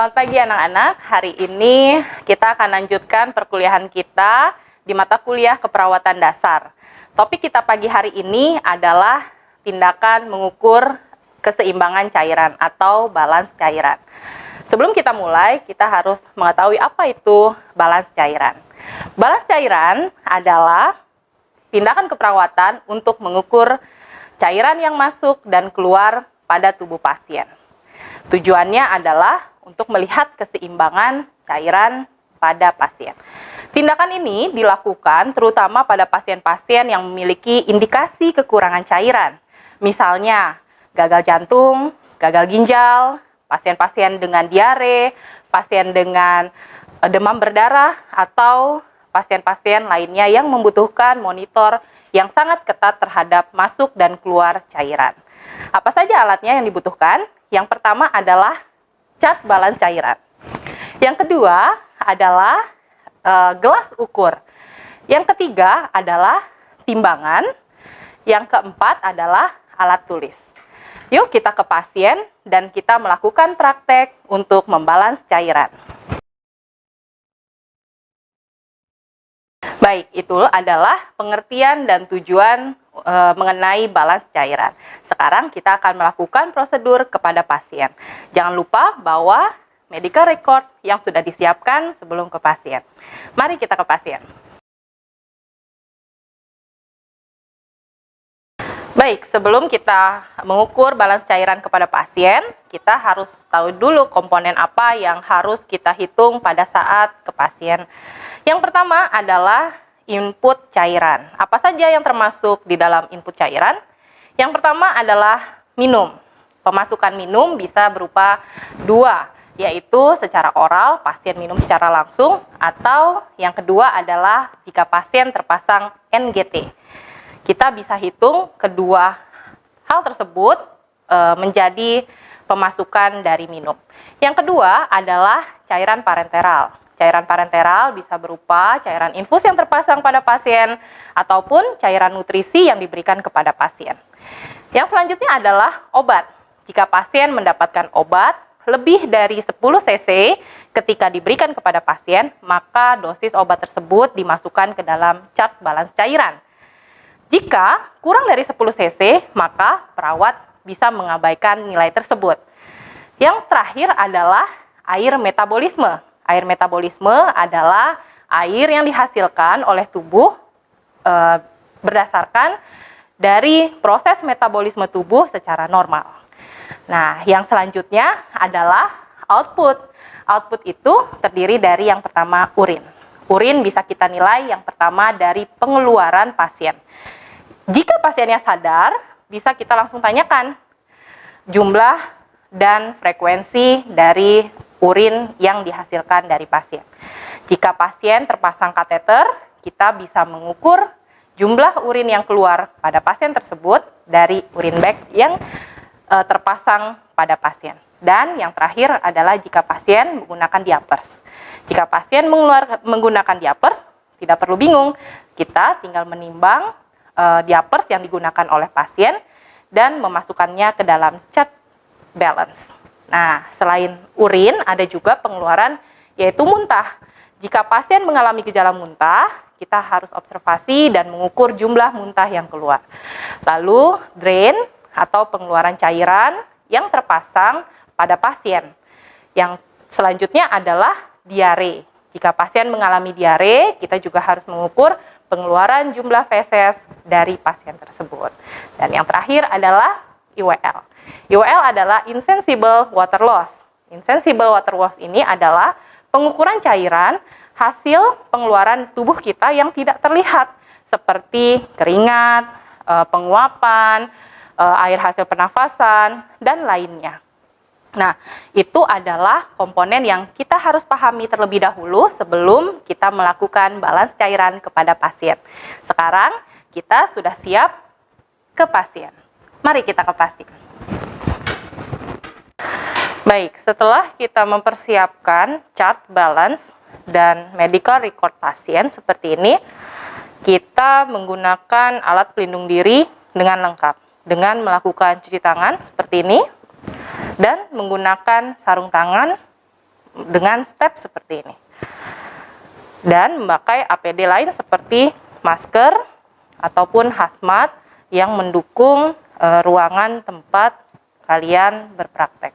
Selamat pagi anak-anak. Hari ini kita akan lanjutkan perkuliahan kita di mata kuliah keperawatan dasar. Topik kita pagi hari ini adalah tindakan mengukur keseimbangan cairan atau balance cairan. Sebelum kita mulai, kita harus mengetahui apa itu balance cairan. Balance cairan adalah tindakan keperawatan untuk mengukur cairan yang masuk dan keluar pada tubuh pasien. Tujuannya adalah untuk melihat keseimbangan cairan pada pasien. Tindakan ini dilakukan terutama pada pasien-pasien yang memiliki indikasi kekurangan cairan. Misalnya, gagal jantung, gagal ginjal, pasien-pasien dengan diare, pasien dengan eh, demam berdarah, atau pasien-pasien lainnya yang membutuhkan monitor yang sangat ketat terhadap masuk dan keluar cairan. Apa saja alatnya yang dibutuhkan? Yang pertama adalah cat balance cairan. Yang kedua adalah uh, gelas ukur. Yang ketiga adalah timbangan. Yang keempat adalah alat tulis. Yuk kita ke pasien dan kita melakukan praktek untuk membalans cairan. Baik, itu adalah pengertian dan tujuan e, mengenai balance cairan. Sekarang kita akan melakukan prosedur kepada pasien. Jangan lupa bahwa medical record yang sudah disiapkan sebelum ke pasien. Mari kita ke pasien. Baik, sebelum kita mengukur balance cairan kepada pasien, kita harus tahu dulu komponen apa yang harus kita hitung pada saat ke pasien. Yang pertama adalah input cairan. Apa saja yang termasuk di dalam input cairan? Yang pertama adalah minum. Pemasukan minum bisa berupa dua, yaitu secara oral, pasien minum secara langsung, atau yang kedua adalah jika pasien terpasang NGT. Kita bisa hitung kedua hal tersebut e, menjadi pemasukan dari minum. Yang kedua adalah cairan parenteral. Cairan parenteral bisa berupa cairan infus yang terpasang pada pasien ataupun cairan nutrisi yang diberikan kepada pasien. Yang selanjutnya adalah obat. Jika pasien mendapatkan obat lebih dari 10 cc ketika diberikan kepada pasien, maka dosis obat tersebut dimasukkan ke dalam cat balance cairan. Jika kurang dari 10 cc, maka perawat bisa mengabaikan nilai tersebut. Yang terakhir adalah air metabolisme Air metabolisme adalah air yang dihasilkan oleh tubuh e, berdasarkan dari proses metabolisme tubuh secara normal. Nah, yang selanjutnya adalah output. Output itu terdiri dari yang pertama urin. Urin bisa kita nilai yang pertama dari pengeluaran pasien. Jika pasiennya sadar, bisa kita langsung tanyakan jumlah dan frekuensi dari urin yang dihasilkan dari pasien. Jika pasien terpasang kateter, kita bisa mengukur jumlah urin yang keluar pada pasien tersebut dari urin bag yang e, terpasang pada pasien. Dan yang terakhir adalah jika pasien menggunakan diapers. Jika pasien menggunakan diapers, tidak perlu bingung, kita tinggal menimbang e, diapers yang digunakan oleh pasien dan memasukkannya ke dalam cat balance. Nah, selain urin, ada juga pengeluaran yaitu muntah. Jika pasien mengalami gejala muntah, kita harus observasi dan mengukur jumlah muntah yang keluar. Lalu, drain atau pengeluaran cairan yang terpasang pada pasien. Yang selanjutnya adalah diare. Jika pasien mengalami diare, kita juga harus mengukur pengeluaran jumlah feses dari pasien tersebut. Dan yang terakhir adalah IWL. IWL adalah insensible water loss. Insensible water loss ini adalah pengukuran cairan hasil pengeluaran tubuh kita yang tidak terlihat seperti keringat, eh, penguapan, eh, air hasil pernafasan, dan lainnya. Nah, itu adalah komponen yang kita harus pahami terlebih dahulu sebelum kita melakukan balance cairan kepada pasien. Sekarang kita sudah siap ke pasien. Mari kita ke pasien. Baik, setelah kita mempersiapkan chart balance dan medical record pasien seperti ini, kita menggunakan alat pelindung diri dengan lengkap dengan melakukan cuci tangan seperti ini dan menggunakan sarung tangan dengan step seperti ini. Dan memakai APD lain seperti masker ataupun hazmat yang mendukung e, ruangan tempat kalian berpraktek.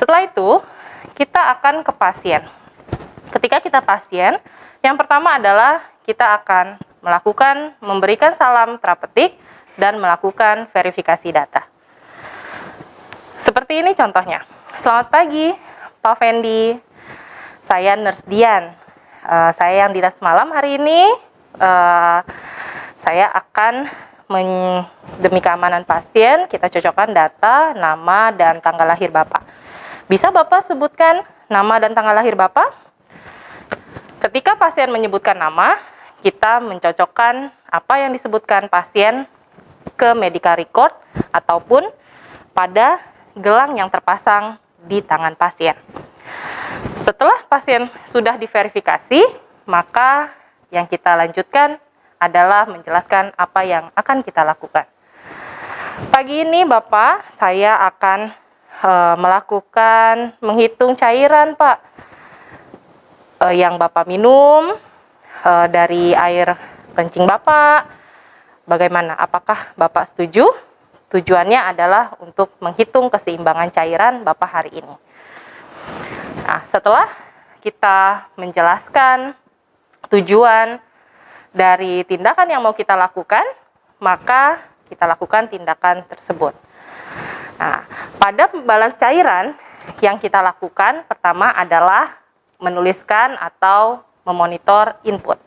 Setelah itu, kita akan ke pasien. Ketika kita pasien, yang pertama adalah kita akan melakukan memberikan salam terapeutik dan melakukan verifikasi data. Seperti ini contohnya. Selamat pagi, Pak Fendi. Saya Nurse Dian. Uh, saya yang dinas malam hari ini. Uh, saya akan men, demi keamanan pasien, kita cocokkan data, nama, dan tanggal lahir Bapak. Bisa Bapak sebutkan nama dan tanggal lahir Bapak? Ketika pasien menyebutkan nama, kita mencocokkan apa yang disebutkan pasien ke medical record ataupun pada gelang yang terpasang di tangan pasien. Setelah pasien sudah diverifikasi, maka yang kita lanjutkan adalah menjelaskan apa yang akan kita lakukan. Pagi ini Bapak, saya akan e, melakukan menghitung cairan Pak e, yang Bapak minum e, dari air kencing Bapak. Bagaimana? Apakah Bapak setuju? Tujuannya adalah untuk menghitung keseimbangan cairan Bapak hari ini. Nah, setelah kita menjelaskan tujuan dari tindakan yang mau kita lakukan, maka kita lakukan tindakan tersebut. Nah, pada pembalas cairan yang kita lakukan pertama adalah menuliskan atau memonitor input.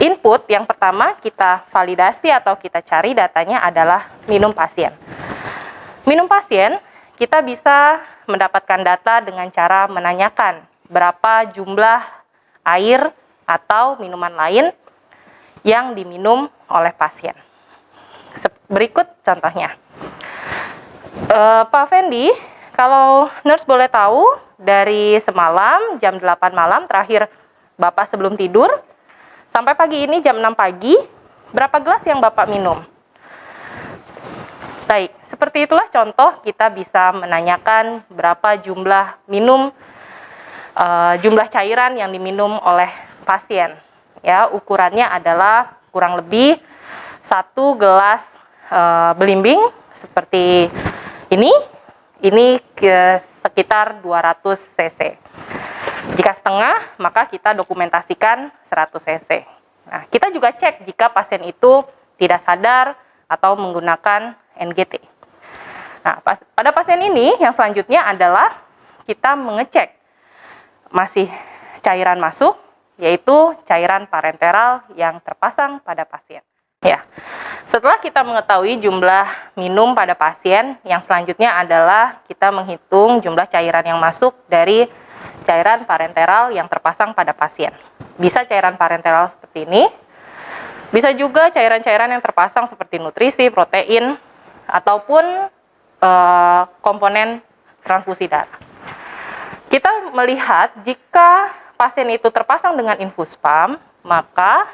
Input yang pertama kita validasi atau kita cari datanya adalah minum pasien. Minum pasien kita bisa mendapatkan data dengan cara menanyakan berapa jumlah air atau minuman lain yang diminum oleh pasien. Berikut contohnya. E, Pak Fendi, kalau nurse boleh tahu dari semalam jam 8 malam terakhir Bapak sebelum tidur Sampai pagi ini jam 6 pagi, berapa gelas yang Bapak minum? Baik, seperti itulah contoh kita bisa menanyakan berapa jumlah minum, uh, jumlah cairan yang diminum oleh pasien. Ya, ukurannya adalah kurang lebih satu gelas uh, belimbing seperti ini. Ini ke sekitar 200 cc. Jika setengah, maka kita dokumentasikan 100 cc. Nah, kita juga cek jika pasien itu tidak sadar atau menggunakan NGT. Nah, pas, pada pasien ini yang selanjutnya adalah kita mengecek masih cairan masuk, yaitu cairan parenteral yang terpasang pada pasien. Ya, setelah kita mengetahui jumlah minum pada pasien, yang selanjutnya adalah kita menghitung jumlah cairan yang masuk dari cairan parenteral yang terpasang pada pasien. Bisa cairan parenteral seperti ini, bisa juga cairan-cairan yang terpasang seperti nutrisi, protein, ataupun uh, komponen transfusi darah. Kita melihat jika pasien itu terpasang dengan infus pump, maka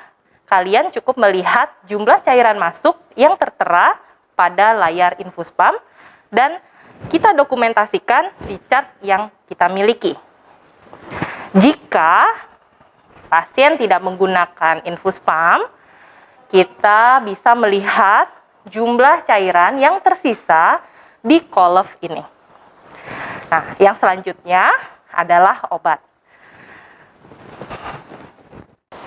kalian cukup melihat jumlah cairan masuk yang tertera pada layar infus pump dan kita dokumentasikan di chart yang kita miliki. Jika pasien tidak menggunakan infus pump, kita bisa melihat jumlah cairan yang tersisa di kolef ini. Nah, yang selanjutnya adalah obat.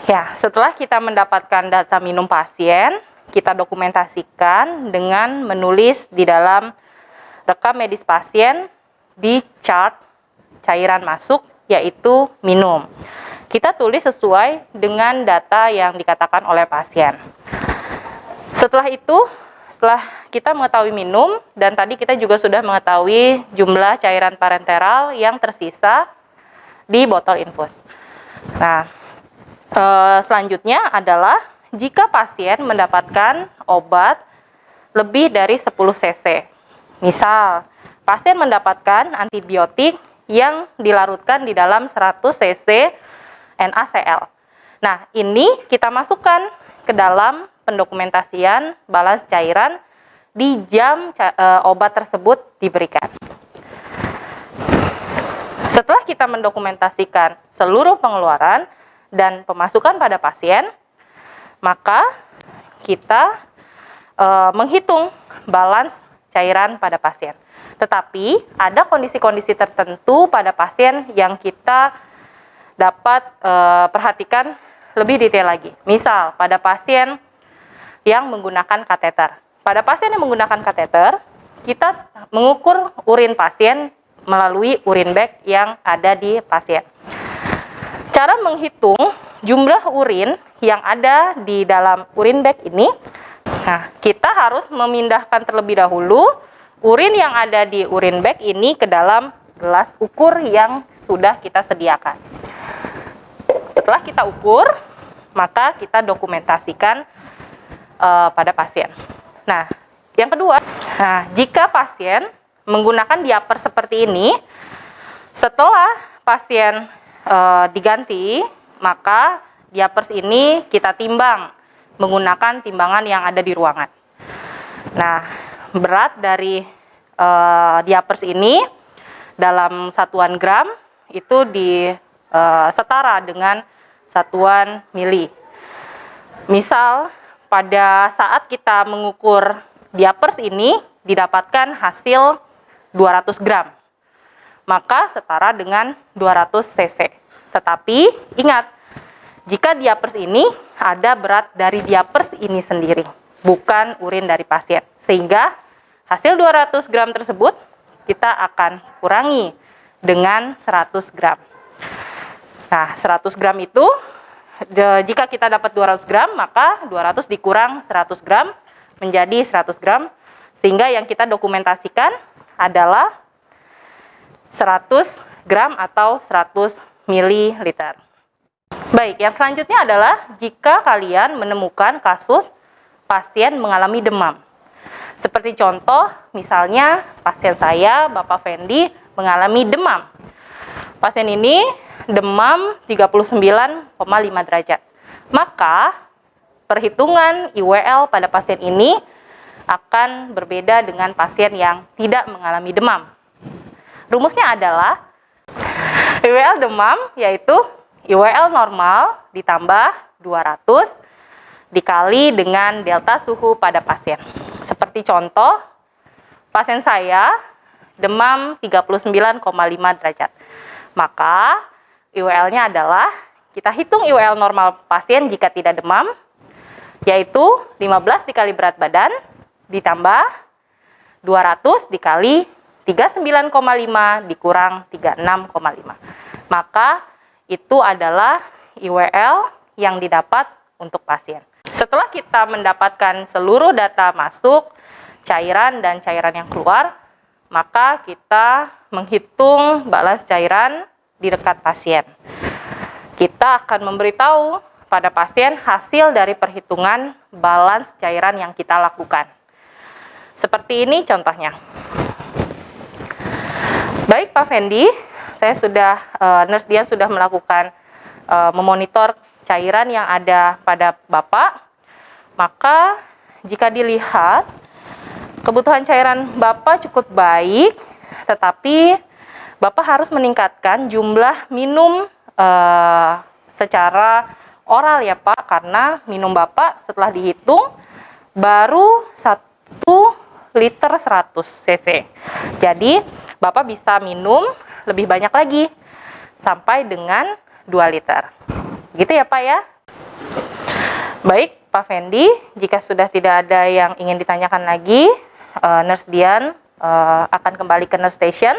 Ya, setelah kita mendapatkan data minum pasien, kita dokumentasikan dengan menulis di dalam rekam medis pasien di chart cairan masuk yaitu minum. Kita tulis sesuai dengan data yang dikatakan oleh pasien. Setelah itu, setelah kita mengetahui minum, dan tadi kita juga sudah mengetahui jumlah cairan parenteral yang tersisa di botol infus. Nah, e, selanjutnya adalah jika pasien mendapatkan obat lebih dari 10 cc. Misal, pasien mendapatkan antibiotik yang dilarutkan di dalam 100 cc NaCl. Nah, ini kita masukkan ke dalam pendokumentasian balas cairan di jam e, obat tersebut diberikan. Setelah kita mendokumentasikan seluruh pengeluaran dan pemasukan pada pasien, maka kita e, menghitung balance cairan pada pasien. Tetapi ada kondisi-kondisi tertentu pada pasien yang kita dapat e, perhatikan lebih detail lagi. Misal pada pasien yang menggunakan kateter. Pada pasien yang menggunakan kateter, kita mengukur urin pasien melalui urin bag yang ada di pasien. Cara menghitung jumlah urin yang ada di dalam urin bag ini, nah kita harus memindahkan terlebih dahulu urin yang ada di urin bag ini ke dalam gelas ukur yang sudah kita sediakan. Setelah kita ukur, maka kita dokumentasikan uh, pada pasien. Nah, yang kedua, nah jika pasien menggunakan diaper seperti ini, setelah pasien e, diganti, maka diapers ini kita timbang menggunakan timbangan yang ada di ruangan. Nah, berat dari e, diapers ini dalam satuan gram itu di e, setara dengan satuan mili. Misal pada saat kita mengukur diapers ini didapatkan hasil 200 gram. Maka setara dengan 200 cc. Tetapi ingat, jika diapers ini ada berat dari diapers ini sendiri, bukan urin dari pasien. Sehingga hasil 200 gram tersebut kita akan kurangi dengan 100 gram. Nah, 100 gram itu jika kita dapat 200 gram, maka 200 dikurang 100 gram menjadi 100 gram, sehingga yang kita dokumentasikan adalah 100 gram atau 100 mililiter. Baik, yang selanjutnya adalah jika kalian menemukan kasus pasien mengalami demam. Seperti contoh, misalnya pasien saya, Bapak Fendi, mengalami demam. Pasien ini demam 39,5 derajat. Maka, perhitungan IWL pada pasien ini akan berbeda dengan pasien yang tidak mengalami demam. Rumusnya adalah IWL demam yaitu IWL normal ditambah 200 dikali dengan delta suhu pada pasien. Seperti contoh, pasien saya demam 39,5 derajat. Maka IWL-nya adalah kita hitung IWL normal pasien jika tidak demam, yaitu 15 dikali berat badan ditambah 200 dikali 39,5 dikurang 36,5. Maka itu adalah IWL yang didapat untuk pasien. Setelah kita mendapatkan seluruh data masuk, cairan dan cairan yang keluar, maka kita menghitung balas cairan di dekat pasien. Kita akan memberitahu pada pasien hasil dari perhitungan balance cairan yang kita lakukan. Seperti ini contohnya. Baik Pak Fendi, saya sudah uh, Nurse Dian sudah melakukan uh, memonitor cairan yang ada pada Bapak. Maka jika dilihat kebutuhan cairan Bapak cukup baik, tetapi Bapak harus meningkatkan jumlah minum uh, secara oral ya Pak, karena minum Bapak setelah dihitung baru satu liter 100 cc. Jadi, Bapak bisa minum lebih banyak lagi sampai dengan 2 liter. Gitu ya Pak ya? Baik, Pak Fendi, jika sudah tidak ada yang ingin ditanyakan lagi, uh, Nurse Dian uh, akan kembali ke Nurse Station.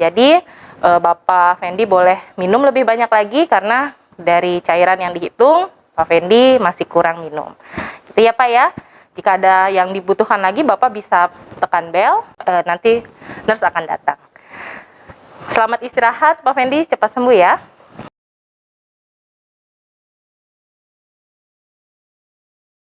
Jadi, uh, Bapak Fendi boleh minum lebih banyak lagi karena dari cairan yang dihitung, Pak Fendi masih kurang minum. Gitu ya Pak ya? Jika ada yang dibutuhkan lagi, Bapak bisa tekan bel, e, nanti nurse akan datang. Selamat istirahat, Pak Fendi, cepat sembuh ya.